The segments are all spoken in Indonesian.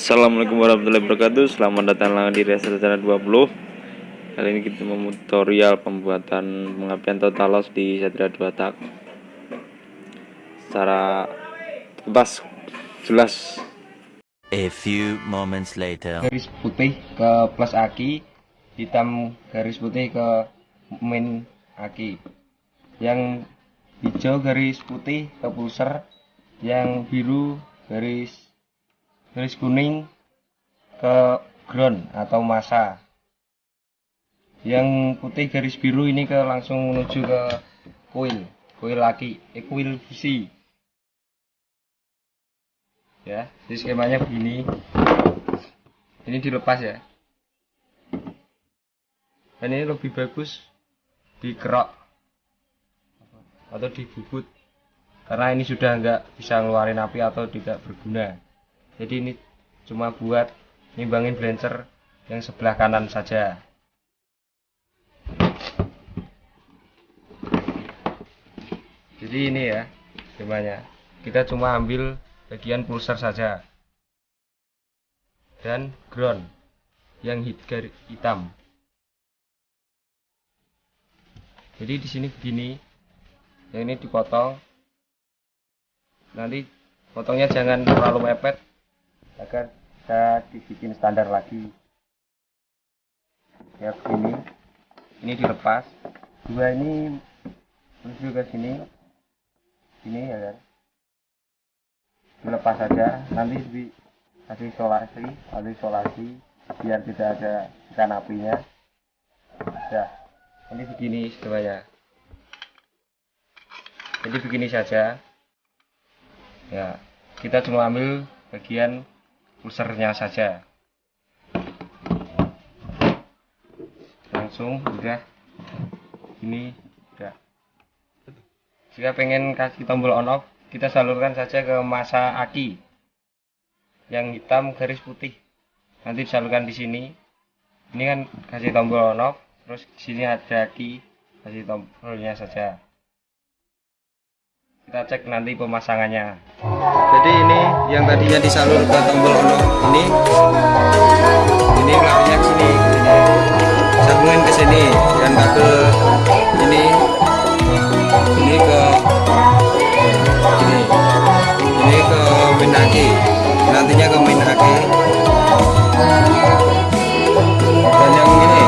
Assalamualaikum warahmatullahi wabarakatuh. Selamat datang lagi di Racer Rencana 20 Kali ini kita mau tutorial pembuatan pengapian totalos di Satria 2 tak Secara bebas jelas. A few moments later. garis putih ke plus aki hitam garis putih ke main aki. Yang hijau garis putih ke pulser yang biru garis garis kuning ke ground atau masa. Yang putih garis biru ini ke langsung menuju ke coil coil aki eh, coil busi ya jadi skemanya begini. Ini dilepas ya. Dan ini lebih bagus dikerok atau dibubut karena ini sudah nggak bisa ngeluarin api atau tidak berguna jadi ini cuma buat nimbangin blancer yang sebelah kanan saja. Jadi ini ya skemanya kita cuma ambil bagian pulser saja. Dan ground yang hitam. Jadi di sini begini. Yang ini dipotong. Nanti potongnya jangan terlalu mepet agar bisa dibikin standar lagi. Ya begini ini dilepas. Dua ini menuju ke sini. Sini ya kan? Dilepas saja. Nanti dikasih isolasi atau isolasi biar tidak ada ikan apinya. Ya ini begini semuanya. Jadi begini saja. Ya kita cuma ambil bagian pusernya saja. Langsung udah. Ini udah. Jika pengen kasih tombol on off kita salurkan saja ke masa aki yang hitam garis putih. Nanti disalurkan di sini. Ini kan kasih tombol on off terus di sini ada aki kasih tombolnya saja kita cek nanti pemasangannya. Jadi ini yang tadinya disalur ke tombol on off ini. Ini larinya ke sini. Ini sambungin ke sini dan kabel ini. Ini ke ini. Ini ke main aki nantinya ke main aki dan yang ini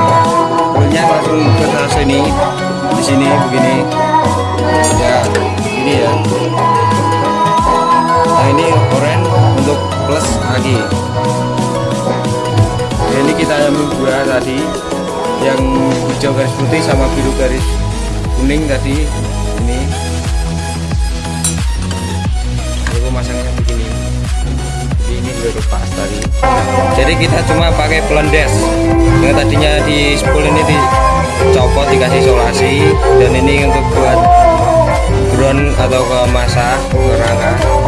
punya langsung ke sini di sini begini tadi yang hijau garis putih sama biru garis kuning tadi ini. Ini pemasangannya begini. Jadi ini udah lepas tadi. Jadi kita cuma pakai pelendes. Yang tadinya di spool ini dicopot dikasih isolasi. Dan ini untuk buat ground atau ke masa ke rangka